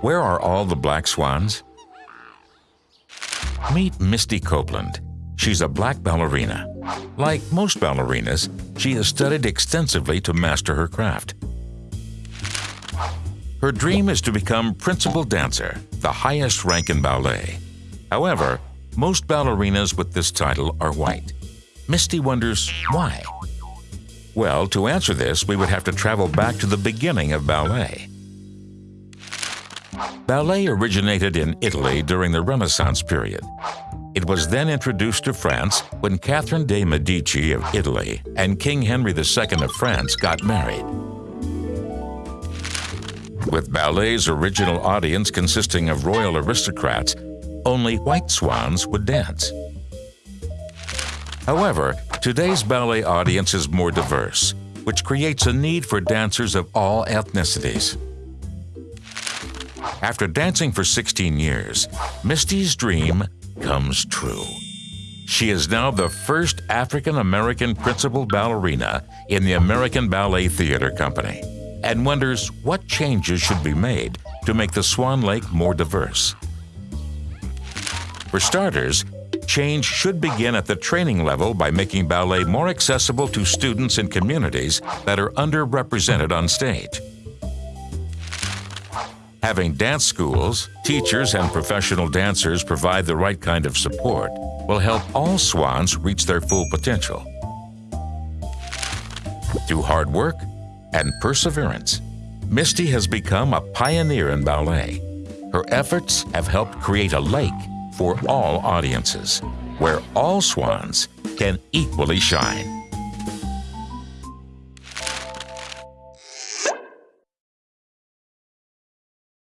Where are all the black swans? Meet Misty Copeland. She's a black ballerina. Like most ballerinas, she has studied extensively to master her craft. Her dream is to become principal dancer, the highest rank in ballet. However, most ballerinas with this title are white. Misty wonders why. Well, to answer this, we would have to travel back to the beginning of ballet. Ballet originated in Italy during the Renaissance period. It was then introduced to France when Catherine de' Medici of Italy and King Henry II of France got married. With ballet's original audience consisting of royal aristocrats, only white swans would dance. However, today's ballet audience is more diverse, which creates a need for dancers of all ethnicities. After dancing for 16 years, Misty's dream comes true. She is now the first African-American principal ballerina in the American Ballet Theater Company and wonders what changes should be made to make the Swan Lake more diverse. For starters, change should begin at the training level by making ballet more accessible to students in communities that are underrepresented on stage. Having dance schools, teachers, and professional dancers provide the right kind of support will help all swans reach their full potential. Through hard work and perseverance, Misty has become a pioneer in ballet. Her efforts have helped create a lake for all audiences, where all swans can equally shine.